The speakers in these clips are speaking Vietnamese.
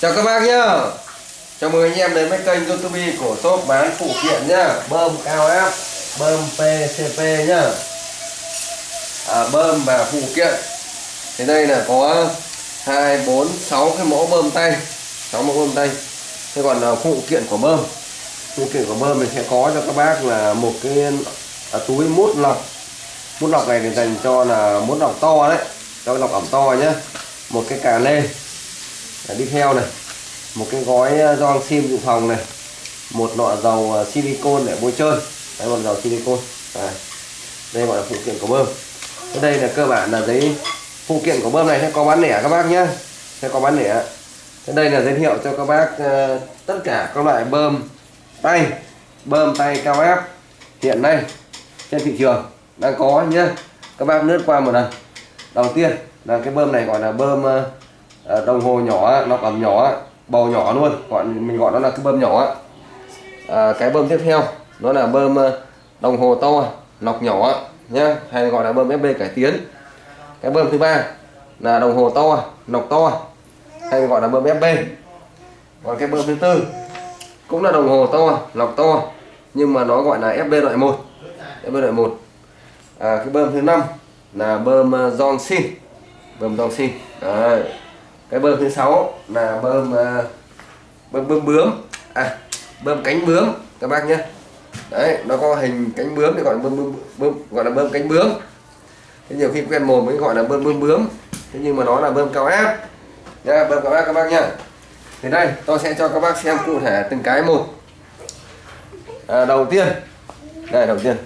chào các bác nhá. Chào mừng anh em đến với kênh youtube của shop bán phụ kiện nhá. Bơm cao áp bơm pcp nhá. À, bơm và phụ kiện. Thì đây là có hai bốn sáu cái mẫu bơm tay. Sáu mẫu bơm tay. Thế còn là phụ kiện của bơm. Phụ kiện của bơm mình sẽ có cho các bác là một cái à, túi mút lọc. Mút lọc này thì dành cho là mút lọc to đấy. Cho cái lọc ẩm to nhá một cái cà lê. Đi theo này. Một cái gói ờ, gioăng sim dự phòng này. Một lọ dầu ờ, silicon để bôi trơn. Đấy một dầu silicon à. đây gọi là phụ kiện của bơm. Ở đây là cơ bản là giấy phụ kiện của bơm này. Sẽ có bán lẻ các bác nhé sẽ có bán lẻ. Thế đây là giới thiệu cho các bác uh, tất cả các loại bơm tay. Bơm tay cao áp hiện nay trên thị trường đang có nhé các bác lướt qua một lần. Đầu tiên là cái bơm này gọi là bơm uh, đồng hồ nhỏ nó ẩm nhỏ bầu nhỏ luôn. Gọi mình gọi nó là cái bơm nhỏ à, cái bơm tiếp theo nó là bơm đồng hồ to lọc nhỏ nhá hay gọi là bơm FB cải tiến. Cái bơm thứ ba là đồng hồ to lọc to hay gọi là bơm FB còn cái bơm thứ tư cũng là đồng hồ to lọc to nhưng mà nó gọi là FB loại 1 FB loại 1 à, cái bơm thứ năm là bơm uh, Johnson bơm Johnson Đấy. cái bơm thứ sáu là bơm uh, bơm bơm bướm. À bơm cánh bướm các bác nhé. Đấy nó có hình cánh bướm thì gọi là bơm, bơm, bơm gọi là bơm cánh bướm. Thế nhiều khi quen mồm mới gọi là bơm bơm bướm. Thế nhưng mà nó là bơm cao áp nha bơm cao áp các bác nhá. Thì đây tôi sẽ cho các bác xem cụ thể từng cái một. À, đầu tiên. Đây đầu tiên.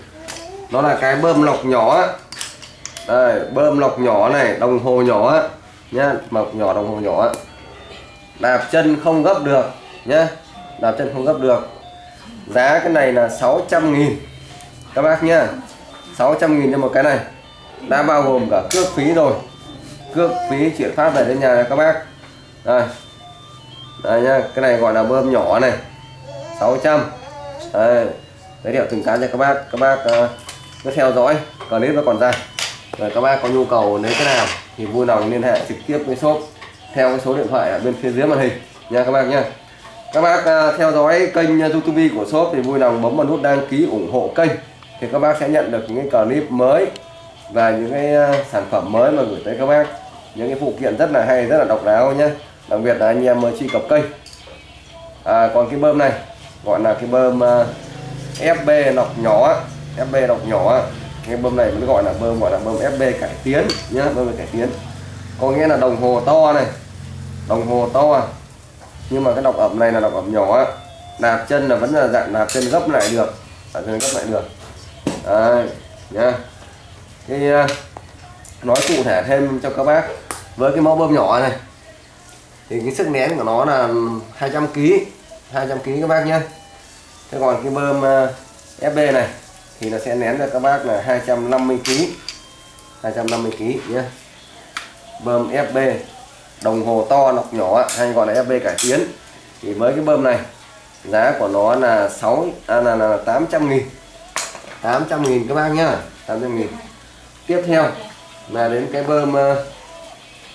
Nó là cái bơm lọc nhỏ đây bơm lọc nhỏ này đồng hồ nhỏ nhá mọc nhỏ đồng hồ nhỏ đạp chân không gấp được nhá. Đạp chân không gấp được. Giá cái này là 600 nghìn. Các bác nhá 600 nghìn cho một cái này. Đã bao gồm cả cước phí rồi. Cước phí chuyển phát về đến nhà này các bác. Đây. Đây nhá cái này gọi là bơm nhỏ này. 600 đây giới thiệu từng cái cho các bác. Các bác uh, cứ theo dõi clip nó còn dài rồi các bác có nhu cầu lấy cái nào thì vui lòng liên hệ trực tiếp với shop theo cái số điện thoại ở bên phía dưới màn hình nha các bác nha. Các bác à, theo dõi kênh youtube của shop thì vui lòng bấm vào nút đăng ký ủng hộ kênh thì các bác sẽ nhận được những cái clip mới và những cái à, sản phẩm mới mà gửi tới các bác. Những cái phụ kiện rất là hay rất là độc đáo nhé đặc biệt là anh em mới truy cập kênh. À, còn cái bơm này gọi là cái bơm à, uh, FB lọc nhỏ FB lọc nhỏ cái bơm này mới gọi là bơm gọi là bơm FB cải tiến nhá bơm cải tiến. Có nghĩa là đồng hồ to này đồng hồ to. Nhưng mà cái độc ẩm này là độc ẩm nhỏ đạp chân là vẫn là dạng đạp chân gấp lại được đạp chân gấp lại được. Đấy, nhá. Thì à, nói cụ thể thêm cho các bác. Với cái mẫu bơm nhỏ này thì cái sức nén của nó là 200 kg 200 kg các bác nhé thế còn cái bơm à, FB này thì nó sẽ nén cho các bác là 250 kg 250 kg nhé bơm FB đồng hồ to nọc nhỏ hay gọi là FB cải tiến. Thì với cái bơm này giá của nó là 6 à, là, là 800 nghìn. 800 nghìn các bác nhá 800 nghìn. Tiếp theo là đến cái bơm ờ,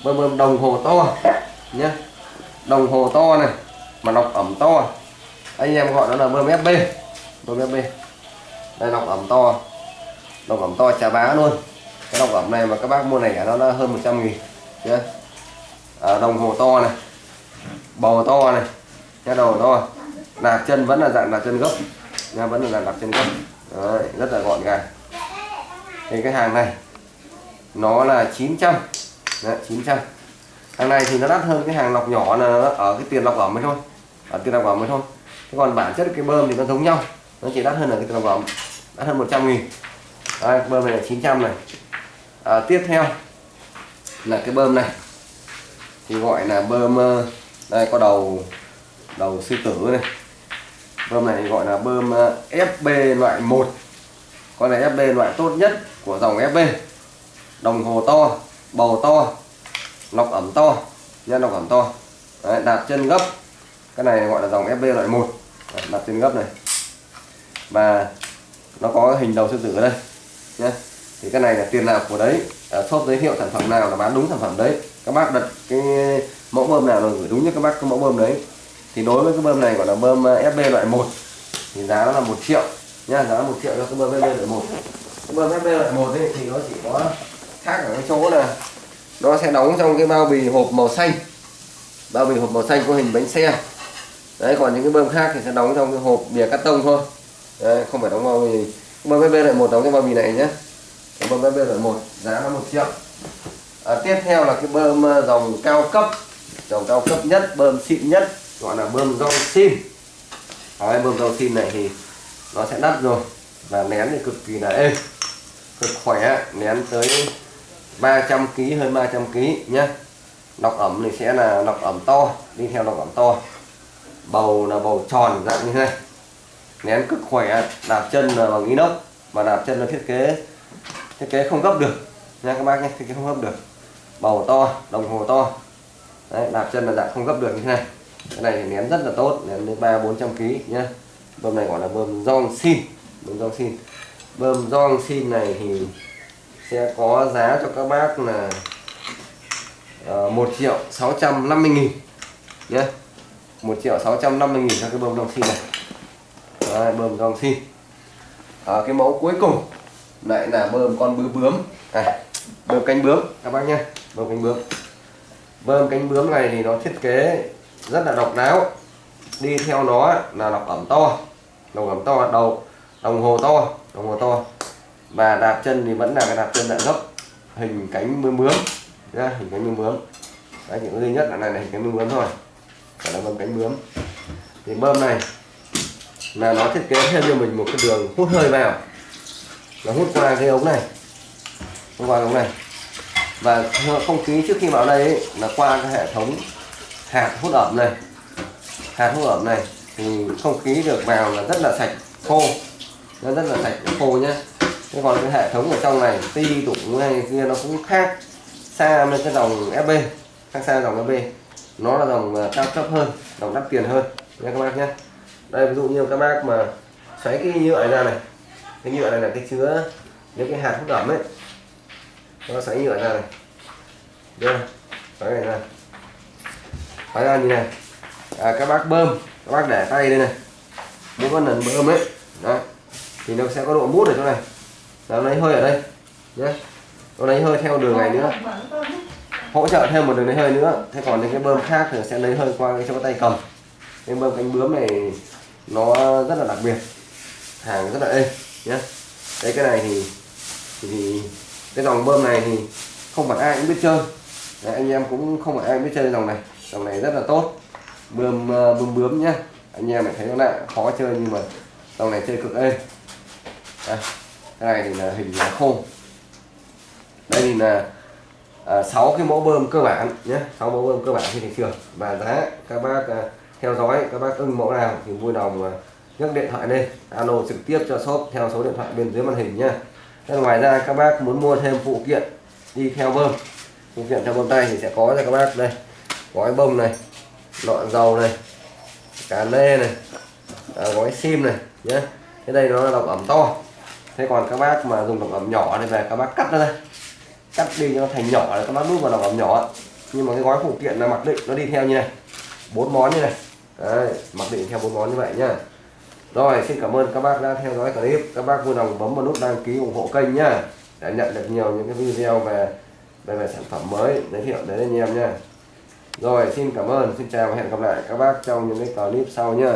bơm bơm đồng hồ to nhé đồng hồ to này mà nọc ẩm to. Anh em gọi nó là bơm FB bơm FB đây lọc ẩm to. Lọc ẩm to trà bá luôn. Cái lọc ẩm này mà các bác mua này nó là hơn 100 nghìn chưa? À, đồng hồ to này bầu to này cái đầu to. Nạp chân vẫn là dạng nạp chân gốc. Nha vẫn là dạng nạp chân gốc. Đấy, rất là gọn gàng. Thì cái hàng này nó là 900 Đấy, 900 hàng này thì nó đắt hơn cái hàng lọc nhỏ là ở cái tiền lọc ẩm mới thôi. Ở tiền lọc ẩm mới thôi. Thế còn bản chất cái bơm thì nó giống nhau. Nó chỉ đắt hơn ở cái tiền lọc ẩm đắt hơn 100 nghìn. Đây, bơm này là 900 này. À, tiếp theo là cái bơm này. Thì gọi là bơm ờ, đây có đầu đầu sư tử này. Bơm này gọi là bơm ờ, FB loại 1 con này FB loại tốt nhất của dòng FB đồng hồ to bầu to lọc ẩm to nhân lọc ẩm to. Đấy, đạp chân gấp. Cái này gọi là dòng FB loại 1 Đấy, đạp chân gấp này. Và nó có hình đầu sư tử ở đây nhé thì cái này là tiền nào của đấy. À, shop giới thiệu sản phẩm nào là bán đúng sản phẩm đấy. Các bác đặt cái mẫu bơm nào là gửi đúng như các bác cái mẫu bơm đấy. Thì đối với cái bơm này gọi là bơm à, FB loại 1 thì giá nó là một triệu nha giá một triệu cho cái bơm FB loại 1 cái bơm FB loại 1 ấy, thì nó chỉ có khác ở cái chỗ là nó sẽ đóng trong cái bao bì hộp màu xanh. Bao bì hộp màu xanh có hình bánh xe. Đấy còn những cái bơm khác thì sẽ đóng trong cái hộp bìa cắt tông thôi đây không phải đóng bao bì. Bơm FB loại một đóng cái bao bì này nhé bơm FB loại một, giá là một triệu. À, tiếp theo là cái bơm ờ, dòng cao cấp. Dòng cao cấp nhất bơm xịn nhất gọi là bơm rau sim. Đấy, bơm rau sim này thì nó sẽ đắt rồi. Và nén thì cực kỳ là êm. Cực khỏe nén tới 300 kg hơn 300 kg nhé lọc ẩm thì sẽ là lọc ẩm to đi theo lọc ẩm to. Bầu là bầu tròn dạng như thế này nén cực khỏe đạp chân là bằng inox và đạp chân là thiết kế. Thiết kế không gấp được. Nha các bác nhé thiết kế không gấp được. Bầu to đồng hồ to. Đấy, đạp chân là dạng không gấp được như thế này. Cái này thì nén rất là tốt nén đến ba bốn trăm kg nhá. Bơm này gọi là bơm rong xin bơm rong xin. Bơm rong xin này thì sẽ có giá cho các bác là ờ, một triệu sáu trăm năm mươi nghìn nhé một triệu sáu trăm năm mươi nghìn cho cái bơm rong xin này. Đấy, bơm giòn xin à, cái mẫu cuối cùng. Lại là bơm con bướm bướm. Này bơm cánh bướm. Các bác nhé bơm cánh bướm. Bơm cánh bướm này thì nó thiết kế rất là độc đáo. Đi theo nó là lọc ẩm to. Lọc ẩm to đầu đồng hồ to đồng hồ to. Và đạp chân thì vẫn là cái đạp chân đạn gốc. Hình cánh bướm bướm. Nhá hình cánh bướm bướm. Đấy những duy nhất là này là hình cánh bướm bướm thôi. Phải là bơm cánh bướm. Thì bơm này là nó thiết kế thêm cho mình một cái đường hút hơi vào. Nó hút qua cái ống này. Hút qua cái ống này. Và không khí trước khi vào đây ấy, là qua cái hệ thống hạt hút ẩm này. Hạt hút ẩm này thì không khí được vào là rất là sạch khô. Nó rất là sạch khô nhé thế còn cái hệ thống ở trong này ti tụng này kia nó cũng khác xa với cái dòng FB khác xa dòng FB nó là dòng à, cao cấp hơn dòng đắt tiền hơn. Nha các bác nhé đây ví dụ như các bác mà xoáy cái nhựa này ra này. Cái nhựa này là cái chứa những cái hạt hút ẩm ấy. Nó xoáy nhựa ra này. Đây xoáy này ra. Xoáy ra như này. À, các bác bơm. Các bác để tay đây này. Mỗi con lần bơm ấy. Đó thì nó sẽ có độ mút ở chỗ này. Nó lấy hơi ở đây. Nhé nó lấy hơi theo đường này nữa. Hỗ trợ thêm một đường lấy hơi nữa. Thế còn những cái bơm khác thì sẽ lấy hơi qua cái chỗ tay cầm. Cái bơm cánh bướm này nó rất là đặc biệt. Hàng rất là êm nhé đấy cái này thì, thì cái dòng bơm này thì không phải ai cũng biết chơi. Đấy, anh em cũng không phải ai biết chơi dòng này. Dòng này rất là tốt. Bơm ờ, bơm bướm nhá. Anh em lại thấy nó lại khó chơi nhưng mà dòng này chơi cực êm. À, cái này thì là hình là khô đây thì là ờ, à, 6 cái mẫu bơm cơ bản nhé 6 mẫu bơm cơ bản trên thị trường. Và giá các bác à, theo dõi các bác ưng mẫu nào thì vui lòng à, nhấc điện thoại lên alo trực tiếp cho shop theo số điện thoại bên dưới màn hình nhá. Thế ngoài ra các bác muốn mua thêm phụ kiện đi theo bơm. Phụ kiện theo bơm tay thì sẽ có cho các bác đây. Gói bông này lọ dầu này cà lê này à, gói sim này nhé cái đây nó là độc ẩm to. Thế còn các bác mà dùng độc ẩm nhỏ thì về các bác cắt ra. Đây cắt đi cho nó thành nhỏ để các bác đút vào độc ẩm nhỏ. Nhưng mà cái gói phụ kiện là mặc định nó đi theo như này. Bốn món như này. Đấy, mặc định theo bốn món như vậy nhá. Rồi xin cảm ơn các bác đã theo dõi clip. Các bác vui lòng bấm vào nút đăng ký ủng hộ kênh nhá để nhận được nhiều những cái video về về, về sản phẩm mới giới thiệu đến anh em nha rồi xin cảm ơn xin chào và hẹn gặp lại các bác trong những cái clip sau nhá.